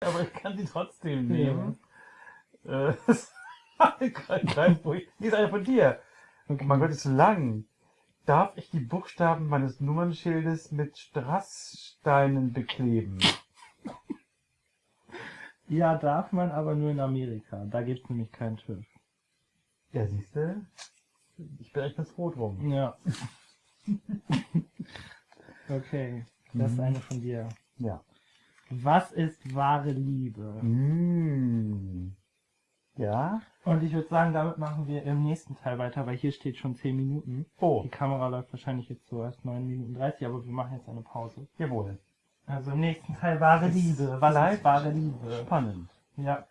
aber ich kann sie trotzdem nehmen. Ja. Äh, Die ist eine von dir. Okay. Oh mein Gott, ist so lang. Darf ich die Buchstaben meines Nummernschildes mit Strasssteinen bekleben? Ja, darf man, aber nur in Amerika. Da gibt es nämlich keinen TÜV. Ja, siehst du? Ich bin echt ganz froh drum. Ja. okay, das ist mhm. eine von dir. Ja. Was ist wahre Liebe? Mm. Ja. Und ich würde sagen, damit machen wir im nächsten Teil weiter, weil hier steht schon 10 Minuten. Oh. Die Kamera läuft wahrscheinlich jetzt so erst 9 Minuten 30, aber wir machen jetzt eine Pause. Jawohl. Also im nächsten Teil wahre Liebe. Was ist wahre Liebe? Spannend. Ja.